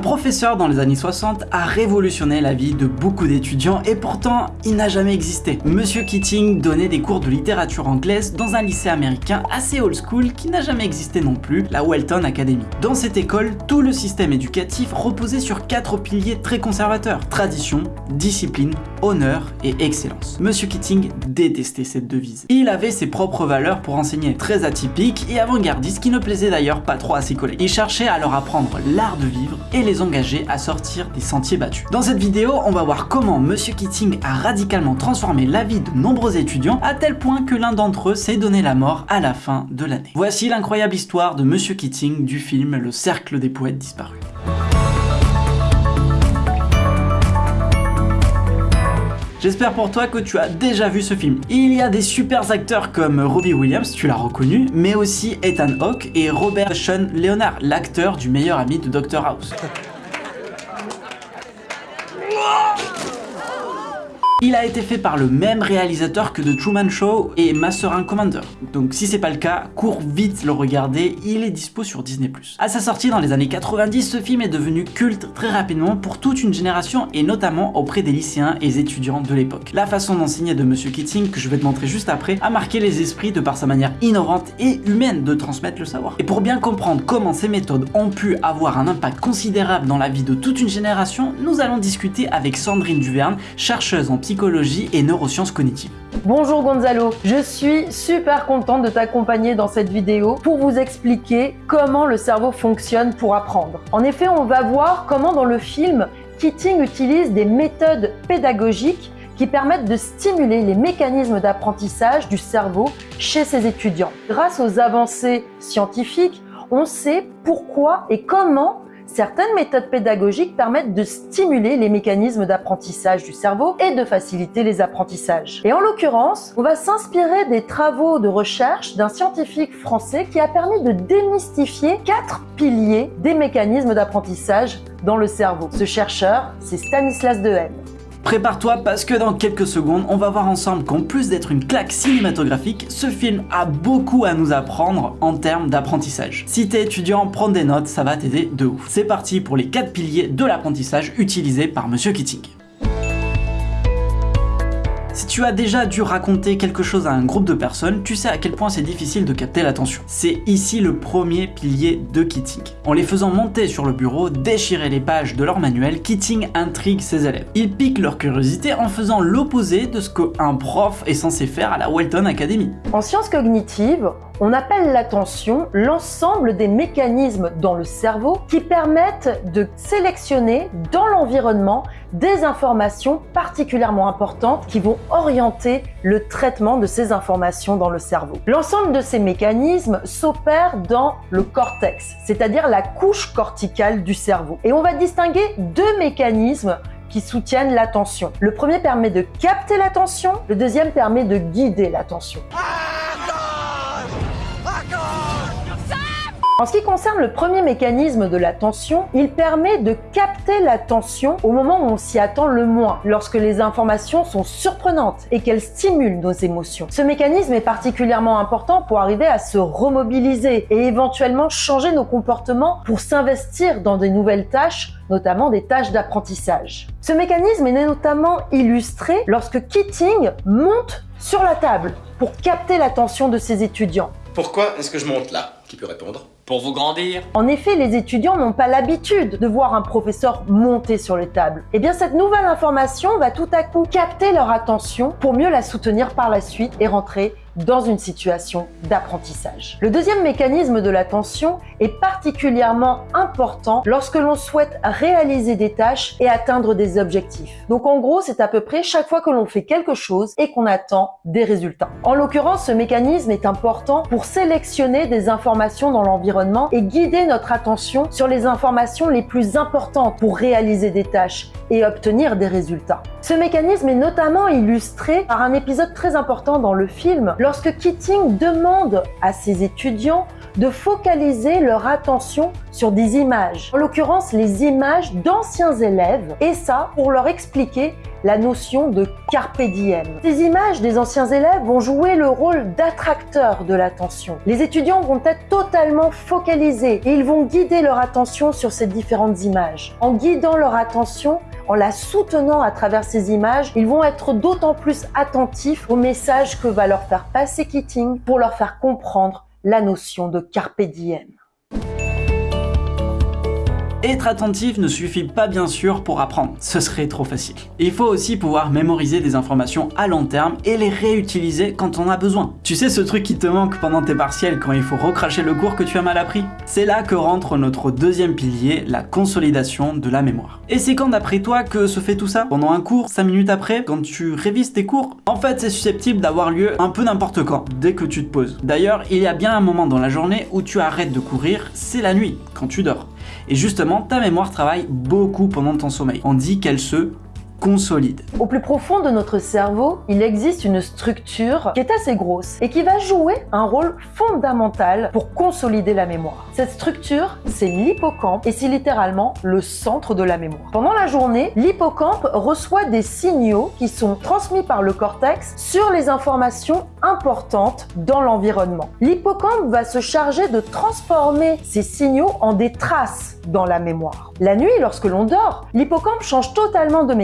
professeur dans les années 60 a révolutionné la vie de beaucoup d'étudiants et pourtant il n'a jamais existé. Monsieur Keating donnait des cours de littérature anglaise dans un lycée américain assez old school qui n'a jamais existé non plus, la Welton Academy. Dans cette école, tout le système éducatif reposait sur quatre piliers très conservateurs, tradition, discipline, honneur et excellence. Monsieur Keating détestait cette devise. Il avait ses propres valeurs pour enseigner, très atypiques et avant-gardistes qui ne plaisaient d'ailleurs pas trop à ses collègues. Il cherchait à leur apprendre l'art de vivre et les engager à sortir des sentiers battus. Dans cette vidéo, on va voir comment Monsieur Keating a radicalement transformé la vie de nombreux étudiants à tel point que l'un d'entre eux s'est donné la mort à la fin de l'année. Voici l'incroyable histoire de Monsieur Keating du film Le Cercle des Poètes Disparus. J'espère pour toi que tu as déjà vu ce film. Il y a des super acteurs comme Robbie Williams, tu l'as reconnu, mais aussi Ethan Hawke et Robert Sean Leonard, l'acteur du meilleur ami de Dr House. Il a été fait par le même réalisateur que The Truman Show et Master and Commander. Donc si c'est pas le cas, cours vite le regarder, il est dispo sur Disney+. À sa sortie dans les années 90, ce film est devenu culte très rapidement pour toute une génération et notamment auprès des lycéens et étudiants de l'époque. La façon d'enseigner de Monsieur Keating, que je vais te montrer juste après, a marqué les esprits de par sa manière innovante et humaine de transmettre le savoir. Et pour bien comprendre comment ces méthodes ont pu avoir un impact considérable dans la vie de toute une génération, nous allons discuter avec Sandrine Duverne, chercheuse en psychologie et neurosciences cognitives. Bonjour Gonzalo, je suis super contente de t'accompagner dans cette vidéo pour vous expliquer comment le cerveau fonctionne pour apprendre. En effet, on va voir comment dans le film, Keating utilise des méthodes pédagogiques qui permettent de stimuler les mécanismes d'apprentissage du cerveau chez ses étudiants. Grâce aux avancées scientifiques, on sait pourquoi et comment Certaines méthodes pédagogiques permettent de stimuler les mécanismes d'apprentissage du cerveau et de faciliter les apprentissages. Et en l'occurrence, on va s'inspirer des travaux de recherche d'un scientifique français qui a permis de démystifier quatre piliers des mécanismes d'apprentissage dans le cerveau. Ce chercheur, c'est Stanislas Dehaene. Prépare-toi parce que dans quelques secondes, on va voir ensemble qu'en plus d'être une claque cinématographique, ce film a beaucoup à nous apprendre en termes d'apprentissage. Si t'es étudiant, prends des notes, ça va t'aider de ouf. C'est parti pour les 4 piliers de l'apprentissage utilisés par Monsieur Keating. Tu as déjà dû raconter quelque chose à un groupe de personnes, tu sais à quel point c'est difficile de capter l'attention. C'est ici le premier pilier de Keating. En les faisant monter sur le bureau, déchirer les pages de leur manuel, Keating intrigue ses élèves. Il pique leur curiosité en faisant l'opposé de ce qu'un prof est censé faire à la Welton Academy. En sciences cognitives, on appelle l'attention l'ensemble des mécanismes dans le cerveau qui permettent de sélectionner dans l'environnement des informations particulièrement importantes qui vont orienter le traitement de ces informations dans le cerveau. L'ensemble de ces mécanismes s'opère dans le cortex, c'est-à-dire la couche corticale du cerveau. Et on va distinguer deux mécanismes qui soutiennent l'attention. Le premier permet de capter l'attention, le deuxième permet de guider l'attention. En ce qui concerne le premier mécanisme de l'attention, il permet de capter l'attention au moment où on s'y attend le moins, lorsque les informations sont surprenantes et qu'elles stimulent nos émotions. Ce mécanisme est particulièrement important pour arriver à se remobiliser et éventuellement changer nos comportements pour s'investir dans de nouvelles tâches notamment des tâches d'apprentissage. Ce mécanisme est notamment illustré lorsque Keating monte sur la table pour capter l'attention de ses étudiants. Pourquoi est-ce que je monte là? Qui peut répondre? En effet, les étudiants n'ont pas l'habitude de voir un professeur monter sur les tables. Et bien cette nouvelle information va tout à coup capter leur attention pour mieux la soutenir par la suite et rentrer dans une situation d'apprentissage. Le deuxième mécanisme de l'attention est particulièrement important lorsque l'on souhaite réaliser des tâches et atteindre des objectifs. Donc en gros, c'est à peu près chaque fois que l'on fait quelque chose et qu'on attend des résultats. En l'occurrence, ce mécanisme est important pour sélectionner des informations dans l'environnement et guider notre attention sur les informations les plus importantes pour réaliser des tâches et obtenir des résultats. Ce mécanisme est notamment illustré par un épisode très important dans le film lorsque Keating demande à ses étudiants de focaliser leur attention sur des images, en l'occurrence les images d'anciens élèves, et ça pour leur expliquer la notion de carpe diem. Ces images des anciens élèves vont jouer le rôle d'attracteur de l'attention. Les étudiants vont être totalement focalisés et ils vont guider leur attention sur ces différentes images. En guidant leur attention, en la soutenant à travers ces images, ils vont être d'autant plus attentifs au message que va leur faire passer Keating pour leur faire comprendre la notion de carpe diem. Être attentif ne suffit pas bien sûr pour apprendre, ce serait trop facile. Il faut aussi pouvoir mémoriser des informations à long terme et les réutiliser quand on a besoin. Tu sais ce truc qui te manque pendant tes partiels quand il faut recracher le cours que tu as mal appris? C'est là que rentre notre deuxième pilier, la consolidation de la mémoire. Et c'est quand d'après toi que se fait tout ça? Pendant un cours, 5 minutes après, quand tu révises tes cours? En fait c'est susceptible d'avoir lieu un peu n'importe quand, dès que tu te poses. D'ailleurs, il y a bien un moment dans la journée où tu arrêtes de courir, c'est la nuit, quand tu dors. Et justement, ta mémoire travaille beaucoup pendant ton sommeil. On dit qu'elle se Au plus profond de notre cerveau, il existe une structure qui est assez grosse et qui va jouer un rôle fondamental pour consolider la mémoire. Cette structure, c'est l'hippocampe et c'est littéralement le centre de la mémoire. Pendant la journée, l'hippocampe reçoit des signaux qui sont transmis par le cortex sur les informations importantes dans l'environnement. L'hippocampe va se charger de transformer ces signaux en des traces dans la mémoire. La nuit, lorsque l'on dort, l'hippocampe change totalement de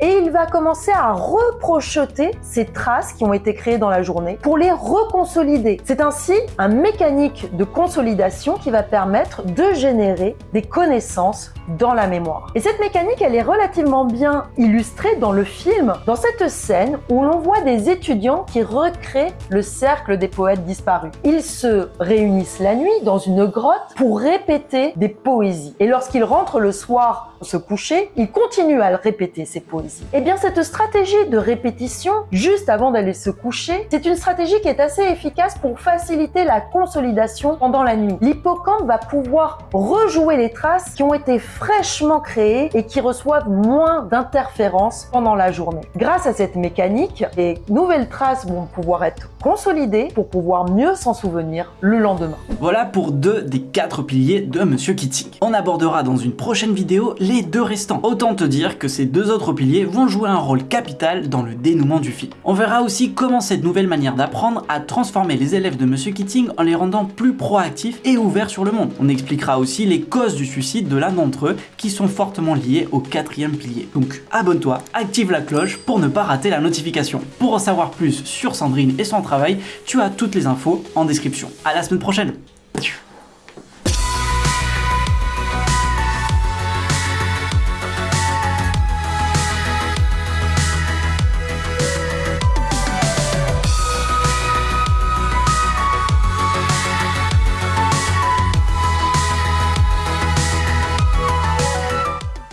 et il va commencer à reprocheter ces traces qui ont été créées dans la journée pour les reconsolider. C'est ainsi un mécanique de consolidation qui va permettre de générer des connaissances dans la mémoire. Et cette mécanique, elle est relativement bien illustrée dans le film, dans cette scène où l'on voit des étudiants qui recréent le cercle des poètes disparus. Ils se réunissent la nuit dans une grotte pour répéter des poésies. Et lorsqu'ils rentrent le soir se coucher, ils continuent à répéter ces poésies. Et eh bien cette stratégie de répétition, juste avant d'aller se coucher, c'est une stratégie qui est assez efficace pour faciliter la consolidation pendant la nuit. L'hippocampe va pouvoir rejouer les traces qui ont été fraîchement créées et qui reçoivent moins d'interférences pendant la journée. Grâce à cette mécanique, les nouvelles traces vont pouvoir être consolidées pour pouvoir mieux s'en souvenir le lendemain. Voilà pour deux des quatre piliers de Monsieur Keating. On abordera dans une prochaine vidéo les deux restants. Autant te dire que ces deux autres piliers vont jouer un rôle capital dans le dénouement du film. On verra aussi comment cette nouvelle manière d'apprendre a transformé les élèves de Monsieur Keating en les rendant plus proactifs et ouverts sur le monde. On expliquera aussi les causes du suicide de l'un d'entre eux qui sont fortement liés au quatrième pilier. Donc abonne-toi, active la cloche pour ne pas rater la notification. Pour en savoir plus sur Sandrine et son travail, tu as toutes les infos en description. À la semaine prochaine